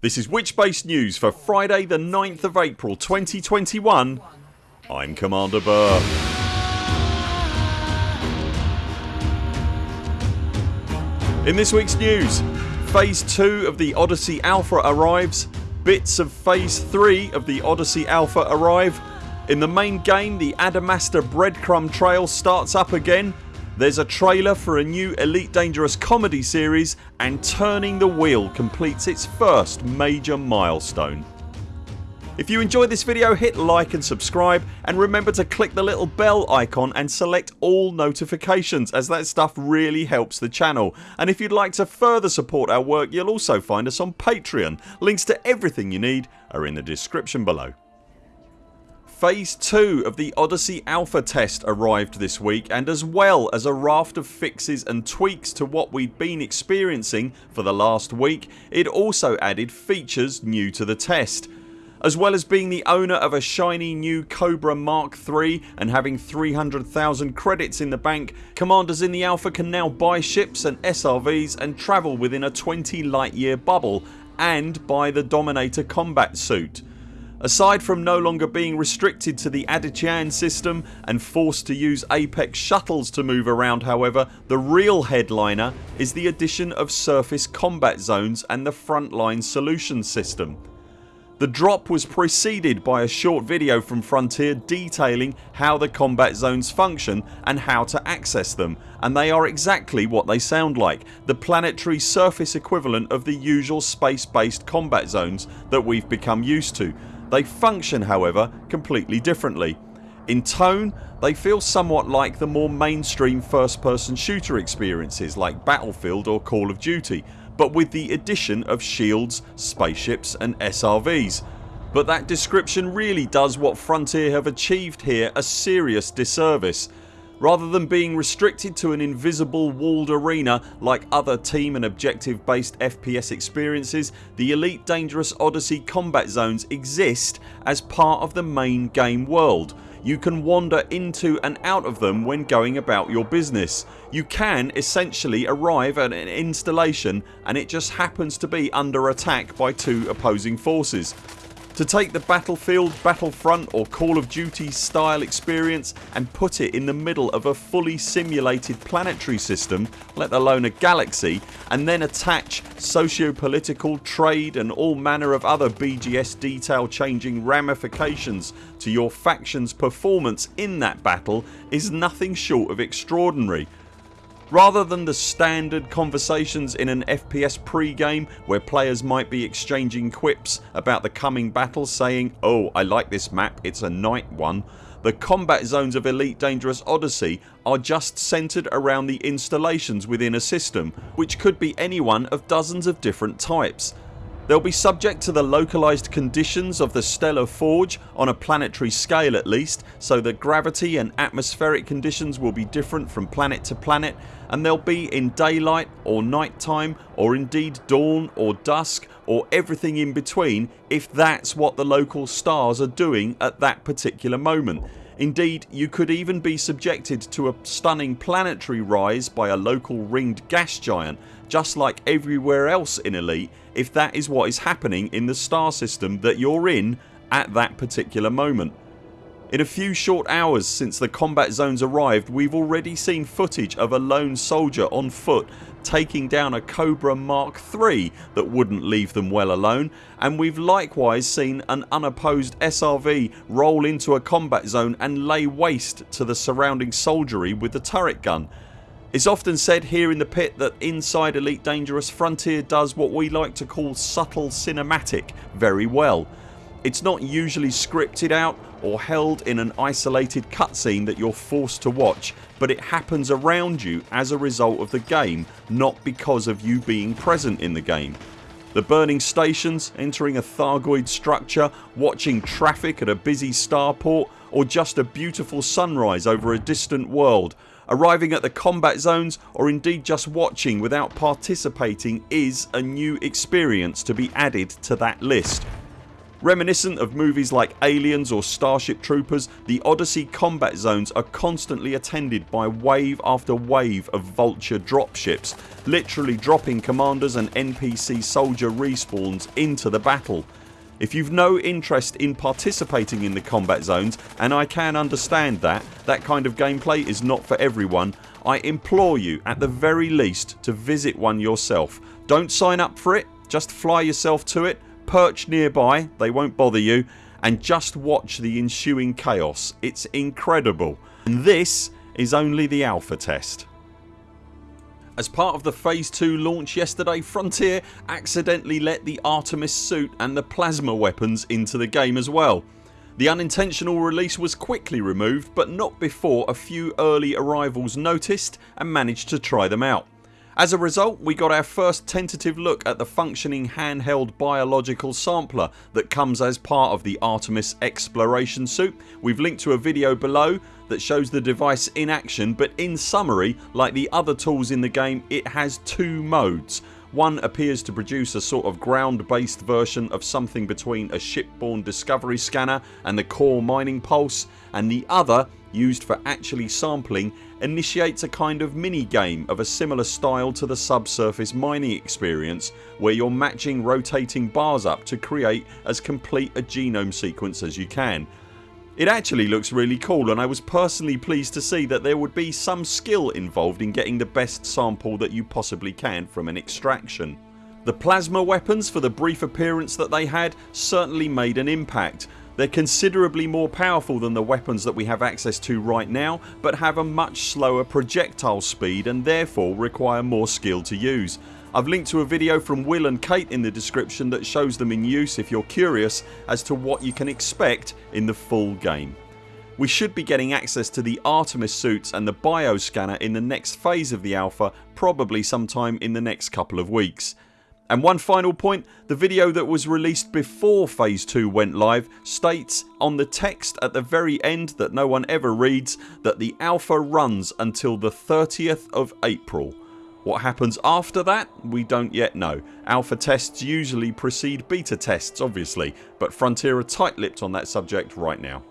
This is Witch-Based News for Friday the 9th of April 2021 I'm Commander Burr. In this weeks news Phase 2 of the Odyssey Alpha arrives. Bits of Phase 3 of the Odyssey Alpha arrive. In the main game the Adamastor breadcrumb trail starts up again there's a trailer for a new Elite Dangerous comedy series and Turning the Wheel completes its first major milestone. If you enjoyed this video hit like and subscribe and remember to click the little bell icon and select all notifications as that stuff really helps the channel and if you'd like to further support our work you'll also find us on Patreon. Links to everything you need are in the description below. Phase 2 of the Odyssey Alpha test arrived this week and as well as a raft of fixes and tweaks to what we'd been experiencing for the last week it also added features new to the test. As well as being the owner of a shiny new Cobra Mark III and having 300,000 credits in the bank commanders in the Alpha can now buy ships and SRVs and travel within a 20 light year bubble and buy the Dominator combat suit. Aside from no longer being restricted to the Adityan system and forced to use Apex shuttles to move around however the real headliner is the addition of surface combat zones and the frontline solution system. The drop was preceded by a short video from Frontier detailing how the combat zones function and how to access them and they are exactly what they sound like the planetary surface equivalent of the usual space based combat zones that we've become used to they function however completely differently. In tone they feel somewhat like the more mainstream first person shooter experiences like Battlefield or Call of Duty but with the addition of shields, spaceships and SRVs. But that description really does what Frontier have achieved here a serious disservice Rather than being restricted to an invisible walled arena like other team and objective based FPS experiences the Elite Dangerous Odyssey combat zones exist as part of the main game world. You can wander into and out of them when going about your business. You can essentially arrive at an installation and it just happens to be under attack by two opposing forces. To take the Battlefield, Battlefront or Call of Duty style experience and put it in the middle of a fully simulated planetary system let alone a galaxy and then attach socio-political, trade and all manner of other BGS detail changing ramifications to your factions performance in that battle is nothing short of extraordinary Rather than the standard conversations in an FPS pre-game where players might be exchanging quips about the coming battle saying oh I like this map it's a night one the combat zones of Elite Dangerous Odyssey are just centred around the installations within a system which could be any one of dozens of different types They'll be subject to the localised conditions of the stellar forge on a planetary scale at least so the gravity and atmospheric conditions will be different from planet to planet and they'll be in daylight or night time or indeed dawn or dusk or everything in between if that's what the local stars are doing at that particular moment. Indeed you could even be subjected to a stunning planetary rise by a local ringed gas giant just like everywhere else in Elite if that is what is happening in the star system that you're in at that particular moment. In a few short hours since the combat zones arrived we've already seen footage of a lone soldier on foot taking down a Cobra Mark III that wouldn't leave them well alone and we've likewise seen an unopposed SRV roll into a combat zone and lay waste to the surrounding soldiery with the turret gun. It's often said here in the pit that inside Elite Dangerous Frontier does what we like to call subtle cinematic very well. It's not usually scripted out or held in an isolated cutscene that you're forced to watch but it happens around you as a result of the game not because of you being present in the game. The burning stations, entering a Thargoid structure, watching traffic at a busy starport or just a beautiful sunrise over a distant world Arriving at the combat zones or indeed just watching without participating is a new experience to be added to that list. Reminiscent of movies like Aliens or Starship Troopers the Odyssey combat zones are constantly attended by wave after wave of vulture dropships literally dropping commanders and NPC soldier respawns into the battle. If you've no interest in participating in the combat zones and I can understand that, that kind of gameplay is not for everyone I implore you at the very least to visit one yourself. Don't sign up for it, just fly yourself to it perch nearby, they won't bother you and just watch the ensuing chaos. It's incredible and this is only the alpha test. As part of the phase 2 launch yesterday Frontier accidentally let the Artemis suit and the plasma weapons into the game as well. The unintentional release was quickly removed but not before a few early arrivals noticed and managed to try them out. As a result we got our first tentative look at the functioning handheld biological sampler that comes as part of the Artemis exploration suit. We've linked to a video below that shows the device in action but in summary like the other tools in the game it has two modes. One appears to produce a sort of ground based version of something between a shipborne discovery scanner and the core mining pulse and the other used for actually sampling initiates a kind of mini game of a similar style to the subsurface mining experience where you're matching rotating bars up to create as complete a genome sequence as you can. It actually looks really cool and I was personally pleased to see that there would be some skill involved in getting the best sample that you possibly can from an extraction. The plasma weapons for the brief appearance that they had certainly made an impact they're considerably more powerful than the weapons that we have access to right now but have a much slower projectile speed and therefore require more skill to use. I've linked to a video from Will and Kate in the description that shows them in use if you're curious as to what you can expect in the full game. We should be getting access to the Artemis suits and the bioscanner in the next phase of the alpha probably sometime in the next couple of weeks. And one final point the video that was released before phase 2 went live states on the text at the very end that no one ever reads that the alpha runs until the 30th of April. What happens after that we don't yet know. Alpha tests usually precede beta tests obviously but Frontier are tight-lipped on that subject right now.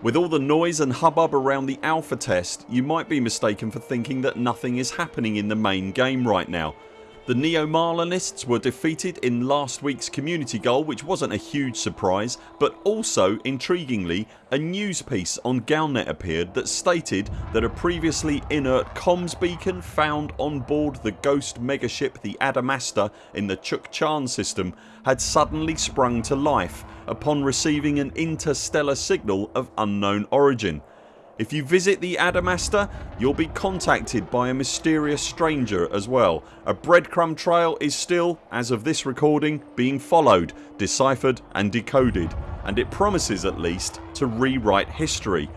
With all the noise and hubbub around the alpha test you might be mistaken for thinking that nothing is happening in the main game right now the Neo-Marlinists were defeated in last weeks community goal which wasn't a huge surprise but also intriguingly a news piece on Galnet appeared that stated that a previously inert comms beacon found on board the ghost megaship the Adamastor in the Chukchan system had suddenly sprung to life upon receiving an interstellar signal of unknown origin. If you visit the Adamastor you'll be contacted by a mysterious stranger as well. A breadcrumb trail is still, as of this recording, being followed, deciphered and decoded and it promises at least to rewrite history.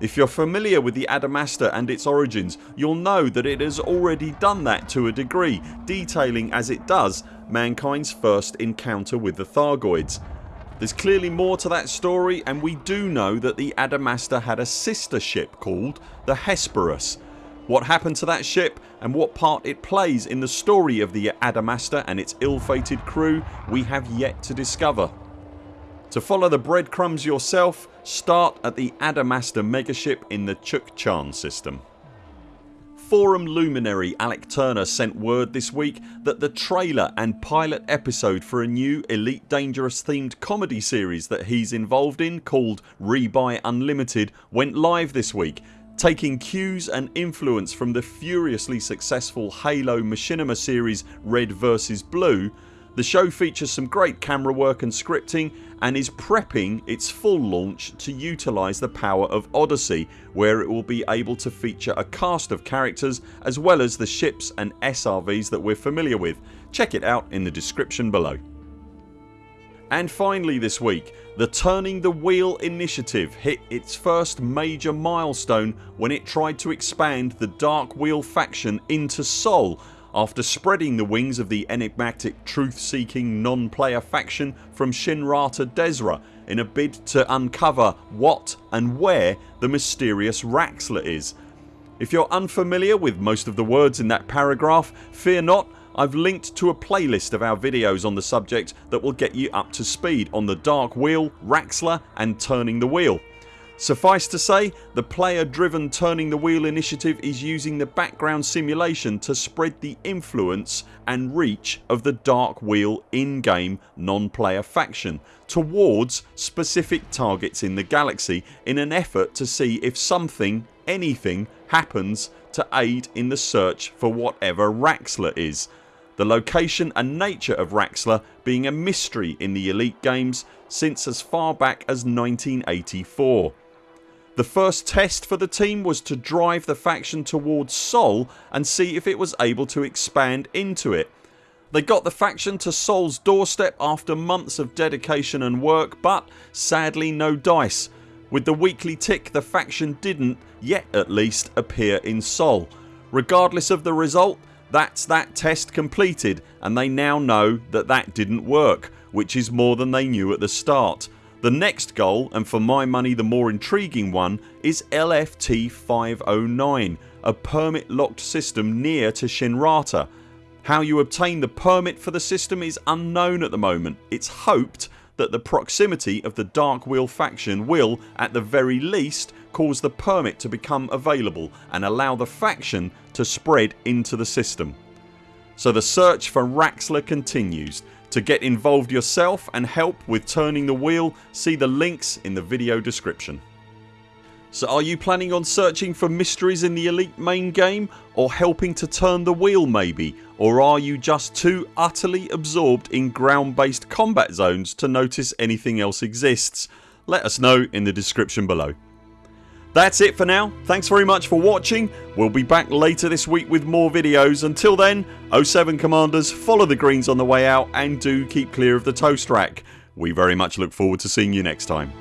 If you're familiar with the Adamastor and its origins you'll know that it has already done that to a degree detailing as it does mankind's first encounter with the Thargoids there's clearly more to that story and we do know that the Adamastor had a sister ship called the Hesperus. What happened to that ship and what part it plays in the story of the Adamastor and its ill-fated crew we have yet to discover. To follow the breadcrumbs yourself start at the Adamastor megaship in the Chukchan system. Forum luminary Alec Turner sent word this week that the trailer and pilot episode for a new Elite Dangerous themed comedy series that he's involved in called Rebuy Unlimited went live this week taking cues and influence from the furiously successful Halo Machinima series Red vs Blue the show features some great camera work and scripting and is prepping its full launch to utilise the power of Odyssey where it will be able to feature a cast of characters as well as the ships and SRVs that we're familiar with. Check it out in the description below. And finally this week the Turning the Wheel initiative hit its first major milestone when it tried to expand the Dark Wheel faction into Sol after spreading the wings of the enigmatic truth seeking non-player faction from Shinra to Dezhra in a bid to uncover what and where the mysterious Raxxla is. If you're unfamiliar with most of the words in that paragraph fear not I've linked to a playlist of our videos on the subject that will get you up to speed on the Dark Wheel, Raxxla and Turning the Wheel. Suffice to say the player driven Turning the Wheel initiative is using the background simulation to spread the influence and reach of the Dark Wheel in-game non-player faction towards specific targets in the galaxy in an effort to see if something, anything happens to aid in the search for whatever Raxxla is. The location and nature of Raxxla being a mystery in the Elite games since as far back as 1984. The first test for the team was to drive the faction towards Sol and see if it was able to expand into it. They got the faction to Sol's doorstep after months of dedication and work but sadly no dice. With the weekly tick the faction didn't, yet at least, appear in Sol. Regardless of the result that's that test completed and they now know that that didn't work which is more than they knew at the start. The next goal and for my money the more intriguing one is LFT 509 a permit locked system near to Shinrarta. How you obtain the permit for the system is unknown at the moment. It's hoped that the proximity of the Dark Wheel faction will at the very least cause the permit to become available and allow the faction to spread into the system. So the search for Raxxla continues to get involved yourself and help with turning the wheel see the links in the video description. So are you planning on searching for mysteries in the Elite main game or helping to turn the wheel maybe or are you just too utterly absorbed in ground based combat zones to notice anything else exists? Let us know in the description below. That's it for now. Thanks very much for watching. We'll be back later this week with more videos. Until then 0 7 CMDRs follow the greens on the way out and do keep clear of the toast rack. We very much look forward to seeing you next time.